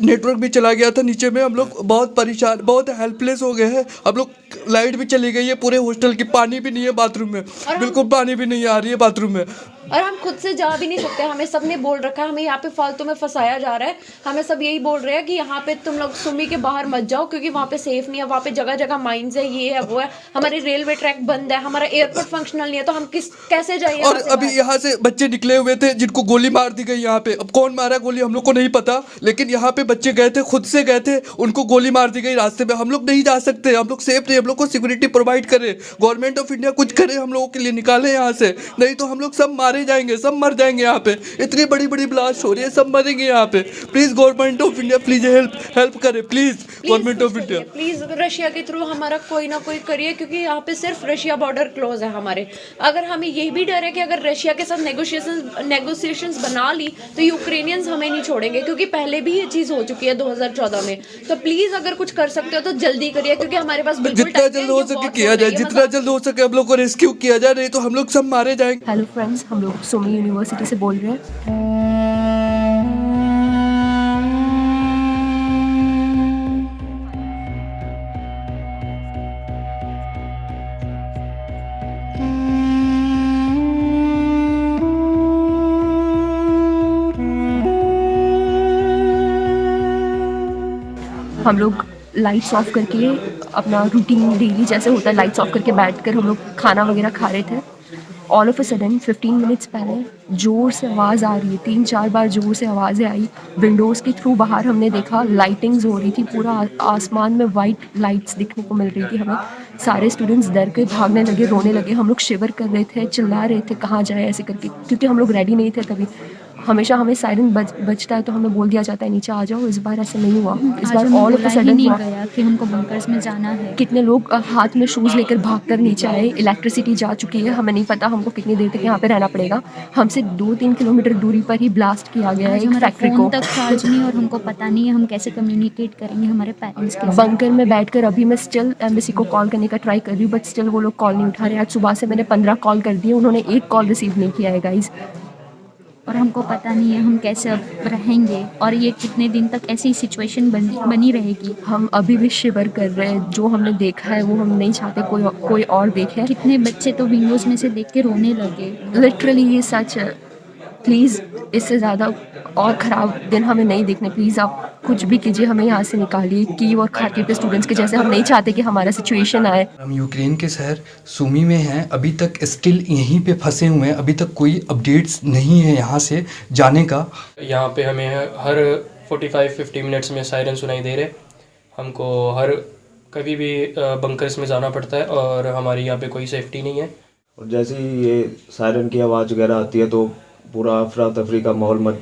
Network भी चला गया था नीचे में हम लोग बहुत परेशान बहुत हेल्पलेस हो गए हैं। हम लोग लाइट भी चली गई है पूरे हॉस्टल की पानी भी नहीं है बाथरूम में। बिल्कुल पानी भी नहीं आ रही है बाथरूम में। और हम खुद से जा भी नहीं सकते हमें सबने बोल रखा है हमें यहाँ पे फालतू में फंसाया जा रहा है। हमें सब यही बोल रहे हैं कि यहाँ पे तुम लोग सुमी के बाहर मत जाओ क्योंकि वहाँ पे सेफ़ नहीं है वहाँ पे जगह जगह माइंस है ये है वो है। हमारे रेलवे ट्रैक बंद है हमारा एयरपोर्ट फंक्शनल नहीं है तो हम किस कैसे जाइए और अभी यहाँ से बच्चे निकले हुए थे जिनको गोली मार दी गई यहाँ पे। अब कौन मारा गोली हम लोग को नहीं पता लेकिन यहाँ पे बच्चे गए थे खुद से गए थे उनको गोली मार दी गई रास्ते में। हम लोग नहीं जा सकते हम लोग सेफ़ नहीं हम लोग को सिक्योरिटी प्रोवाइड करे। गवर्नमेंट ऑफ़ इंडिया कुछ करे हम लोगों के लिए निकाले यहाँ से। नहीं तो हम लोग सब मारे। जाएँगे सब मर जाएँगे यहाँ पे। इतनी बड़ी बड़ी ब्लास्ट हो रही है सब मरेंगे यहाँ पे। Please government of India please help help करे please government of India please Russia के थ्रू हमारा कोई ना कोई करिए क्योंकि यहाँ पे सिर्फ़ रशिया बॉर्डर क्लोज है हमारे। अगर हमें यही भी डर है कि अगर रशिया के साथ नेगोशिएशन नेगोशिएशंस बना ली तो यूक्रेनियंस हमें नहीं छोड़ेंगे क्योंकि पहले भी ये चीज़ हो चुकी है 2014 में। तो प्लीज़ अगर कुछ कर सकते हो तो जल्दी करिए क्योंकि हमारे पास बिल्कुल जितना है, जल्द हो सके किया जाए जितना जल्द हो सके हम लोग को रेस्क्यू किया जाए नहीं तो हम लोग सब मारे जाएँगे। हेलो फ्रेंड्स हम लोग सोमी यूनिवर्सिटी से बोल रहे हैं। हम लोग लाइट्स ऑफ़ करके अपना रूटीन डेली जैसे होता है लाइट्स ऑफ़ करके बैठ कर हम लोग खाना वगैरह खा रहे थे। All of a sudden 15 minutes पहले, ज़ोर से आवाज़ आ रही है, तीन चार बार ज़ोर से आवाज़ें आई। विंडोज़ के थ्रू बाहर हमने देखा लाइटिंग्स हो रही थी, पूरा आसमान में वाइट लाइट्स दिखने को मिल रही थी हमें। सारे स्टूडेंट्स डर के भागने लगे, रोने लगे। हम लोग शिवर कर रहे थे, चिल्ला रहे थे, कहाँ जाए ऐसे करके, क्योंकि हम लोग रेडी नहीं थे तभी। हमेशा हमें सायरन बज बजता है तो हमें बोल दिया जाता है नीचे आ जाओ इस बार ऐसा नहीं हुआ। इस बार ऑल ऑफ़ सडन नहीं गया कि हमको बंकर्स में जाना है। कितने लोग हाथ में शूज़ लेकर भागकर नीचे आए इलेक्ट्रिसिटी जा चुकी है हमें नहीं पता हमको कितनी देर तक यहाँ पे रहना पड़ेगा। हमसे दो तीन किलोमीटर दूरी पर ही ब्लास्ट किया गया है एक फैक्ट्री को। तक चार्ज नहीं और हमको पता नहीं है हम कैसे कम्युनिकेट करेंगे हमारे पेरेंट्स के बंकर में बैठकर अभी मैं स्टिल एम्बेसी को कॉल करने का ट्राई कर रही हूँ बट स्टिल वो लोग कॉल नहीं उठा रहे। आज सुबह से मैंने पंद्रह कॉल कर दिए उन्होंने एक कॉल रिसीव नहीं किया है गाइज़ और हमको पता नहीं है हम कैसे अब रहेंगे और ये कितने दिन तक ऐसी सिचुएशन बनी बनी रहेगी। हम अभी भी शिवर कर रहे हैं। जो हमने देखा है वो हम नहीं चाहते कोई कोई और देखे। कितने बच्चे तो विंडोज़ में से देख के रोने लगे। लिटरली ये सच है। प्लीज़ इससे ज़्यादा और ख़राब दिन हमें नहीं देखने प्लीज़ आप कुछ भी कीजिए हमें यहाँ से निकालिए की और खाकी के स्टूडेंट्स के जैसे हम नहीं चाहते कि हमारा सिचुएशन आए। हम यूक्रेन के शहर सुमी में हैं अभी तक स्टिल यहीं पे फंसे हुए हैं अभी तक कोई अपडेट्स नहीं है यहाँ से जाने का। यहाँ पे हमें हर 45-50 मिनट्स में सायरन सुनाई दे रहे हमको हर कभी भी बंकर्स में जाना पड़ता है और हमारी यहाँ पे कोई सेफ्टी नहीं है। और जैसे ही ये सायरन की आवाज़ वगैरह आती है तो पूरा अफरा तफरी का माहौल मच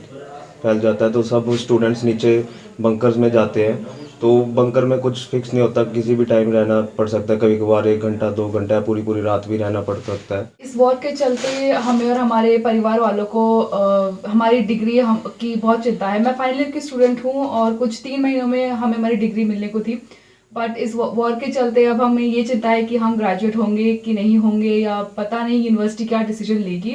फैल जाता है तो सब स्टूडेंट्स नीचे बंकर्स में जाते हैं। तो बंकर में कुछ फिक्स नहीं होता किसी भी टाइम रहना पड़ सकता है। कभी कभार एक घंटा दो घंटा पूरी पूरी रात भी रहना पड़ सकता है। इस वॉर के चलते हमें और हमारे परिवार वालों को अ, हमारी डिग्री हम की बहुत चिंता है। मैं फाइनल ईयर की स्टूडेंट हूँ और कुछ तीन महीनों में हमें हमारी डिग्री मिलने को थी। बट इस वॉर के चलते अब हमें ये चिंता है कि हम ग्रेजुएट होंगे कि नहीं होंगे या पता नहीं यूनिवर्सिटी क्या डिसीज़न लेगी।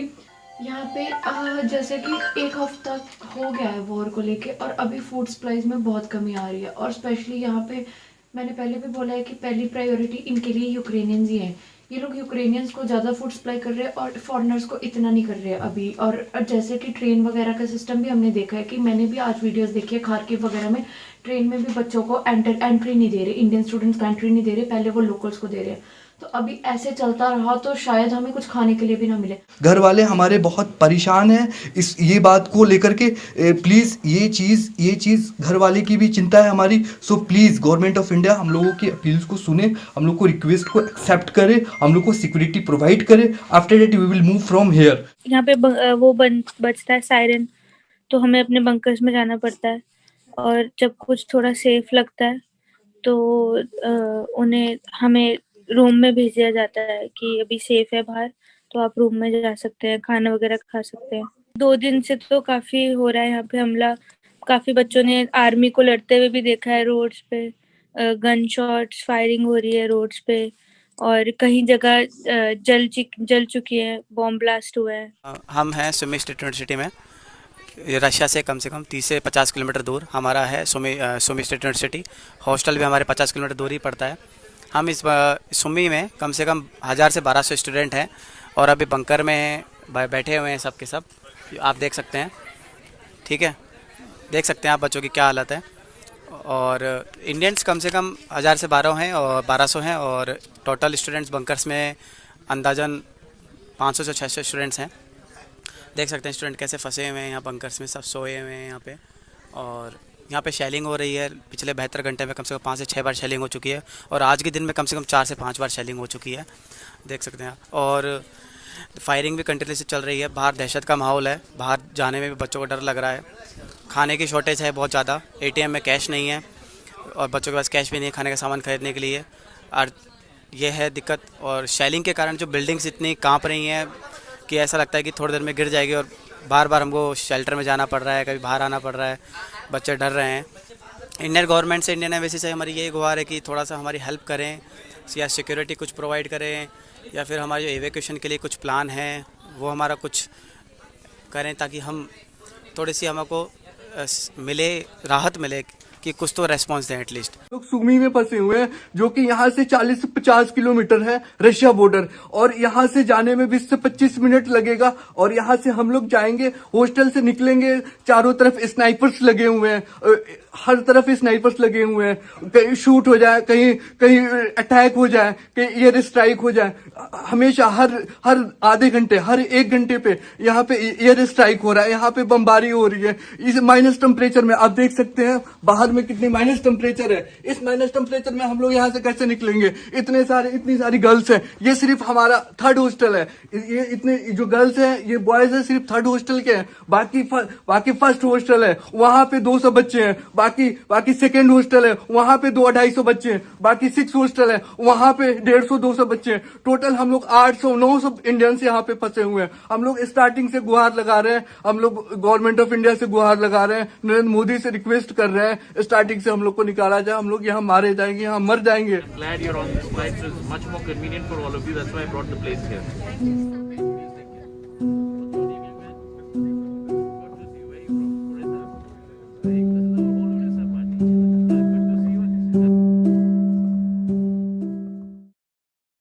यहाँ पे अ, जैसे कि एक हफ़्ता हो गया है वॉर को लेके और अभी फ़ूड सप्लाईज में बहुत कमी आ रही है और स्पेशली यहाँ पे मैंने पहले भी बोला है कि पहली प्रायोरिटी इनके लिए यूक्रेनियंस ही है। ये लोग यूक्रेनियंस को ज़्यादा फ़ूड सप्लाई कर रहे हैं और फॉरेनर्स को इतना नहीं कर रहे हैं अभी। और और जैसे कि ट्रेन वगैरह का सिस्टम भी हमने देखा है कि मैंने भी आज वीडियोस देखी है खारकिव वगैरह में। ट्रेन में भी बच्चों को एंटर एंट्री नहीं दे रहे इंडियन स्टूडेंट्स को एंट्री नहीं दे रहे पहले वो लोकल्स को दे रहे हैं। तो अभी ऐसे चलता रहा तो शायद हमें कुछ खाने के लिए भी ना मिले। घर वाले हमारे बहुत परेशान हैं। इस ये बात को लेकर के प्लीज़ ये चीज़ ये चीज़ घर वाले की भी चिंता है हमारी। So please government of India हम लोगों की अपील्स को सुने हम लोग को रिक्वेस्ट को एक्सेप्ट करे हम लोग को सिक्योरिटी प्रोवाइड करे। After that we will move from here यहाँ पे वो बन बजता है सायरन तो हमें अपने बंकर्स में जाना पड़ता है। और जब कुछ थोड़ा सेफ़ लगता है तो उन्हें हमें रूम में भेज दिया जाता है कि अभी सेफ़ है बाहर तो आप रूम में जा सकते हैं, खाना वगैरह खा सकते हैं। दो दिन से तो काफ़ी हो रहा है यहाँ पे हमला। काफ़ी बच्चों ने आर्मी को लड़ते हुए भी देखा है रोड्स पे। गन शॉट्स फायरिंग हो रही है रोड्स पे और कहीं जगह जल जल चुकी है बॉम्ब ब्लास्ट हुआ है। हम हैं सुमी स्टेट यूनिवर्सिटी में। रशिया से कम से कम 30 से 50 किलोमीटर दूर हमारा है Sumy Sumy state university hostel भी हमारे 50 किलोमीटर दूर ही पड़ता है। हम इस सुमी में कम से कम हज़ार से बारह सौ स्टूडेंट हैं और अभी बंकर में बैठे हुए हैं सब के सब। आप देख सकते हैं। ठीक है? देख सकते हैं आप बच्चों की क्या हालत है। और इंडियंस कम से कम हज़ार से बारह हैं और बारह सौ हैं और टोटल स्टूडेंट्स बंकर्स में अंदाजन 500 से 600 स्टूडेंट्स हैं। देख सकते हैं स्टूडेंट कैसे फंसे हुए हैं यहाँ बंकर्स में, सब सोए हुए हैं यहाँ पे। और यहाँ पे शेलिंग हो रही है। पिछले बहत्तर घंटे में कम से कम पाँच से छः बार शेलिंग हो चुकी है और आज के दिन में कम से कम चार से पाँच बार शेलिंग हो चुकी है। देख सकते हैं और फायरिंग भी कंटिन्यूसली चल रही है। बाहर दहशत का माहौल है। बाहर जाने में भी बच्चों को डर लग रहा है। खाने की शॉर्टेज है बहुत ज़्यादा। एटीएम में कैश नहीं है और बच्चों के पास कैश भी नहीं है खाने का सामान खरीदने के लिए। और ये है दिक्कत। और शेलिंग के कारण जो बिल्डिंग्स इतनी काँप रही हैं कि ऐसा लगता है कि थोड़ी देर में गिर जाएगी और बार बार हमको शेल्टर में जाना पड़ रहा है, कभी बाहर आना पड़ रहा है। बच्चे डर रहे हैं। इंडियन गवर्नमेंट से इंडियन एम्बेसी से हमारी यही गुहार है कि थोड़ा सा हमारी हेल्प करें, या सिक्योरिटी कुछ प्रोवाइड करें, या फिर हमारे जो एवेक्यूशन के लिए कुछ प्लान है, वो हमारा कुछ करें ताकि हम थोड़ी सी हमको मिले, राहत मिले। कि कुछ तो रेस्पॉन्स दें एटलीस्ट लोग सुमी में फंसे हुए हैं, जो कि यहाँ से 40 से 50 किलोमीटर है रशिया बॉर्डर और यहाँ से जाने में 20 से 25 मिनट लगेगा और यहाँ से हम लोग जाएँगे हॉस्टल से निकलेंगे, चारों तरफ़ स्नाइपर्स लगे हुए हैं हर तरफ़ स्नाइपर्स लगे हुए हैं। कहीं शूट हो जाए, कहीं कहीं अटैक हो जाए, कहीं एयर स्ट्राइक हो जाए, हमेशा हर हर आधे घंटे, हर एक घंटे पे यहाँ पे एयर स्ट्राइक हो रहा है, यहाँ पे बमबारी हो रही है। इस माइनस टेम्परेचर में आप देख सकते हैं, बाहर में कितनी माइनस टेम्परेचर है। इस माइनस टेम्परेचर में हम लोग यहाँ से कैसे निकलेंगे? इतने सारे इतनी सारी गर्ल्स हैं। ये सिर्फ़ हमारा थर्ड हॉस्टल है। ये इतने जो गर्ल्स हैं, ये बॉयज़ है, सिर्फ़ थर्ड हॉस्टल के हैं। बाकी बाकी फ़र्स्ट हॉस्टल है। वहाँ पे 200 बच्चे हैं। बाकी बाकी सेकेंड हॉस्टल है। वहाँ पे दो अढ़ाई सौ बच्चे हैं। बाकी सिक्स हॉस्टल है। वहाँ पे डेढ़ सौ, दो सौ बच्चे हैं। टोटल हम लोग आठ सौ, नौ सौ इंडियंस यहाँ पे फंसे हुए हैं। हम लोग स्टार्टिंग से गुहार लगा रहे हैं। हम लोग गवर्नमेंट ऑफ़ इंडिया से गुहार लगा रहे हैं। नरेंद्र मोदी से रिक्वेस्ट कर रहे हैं। स्टार्टिंग से हम लोग को निकाला जाए हम लोग यहाँ मारे जाएँगे यहाँ मर जाएँगे।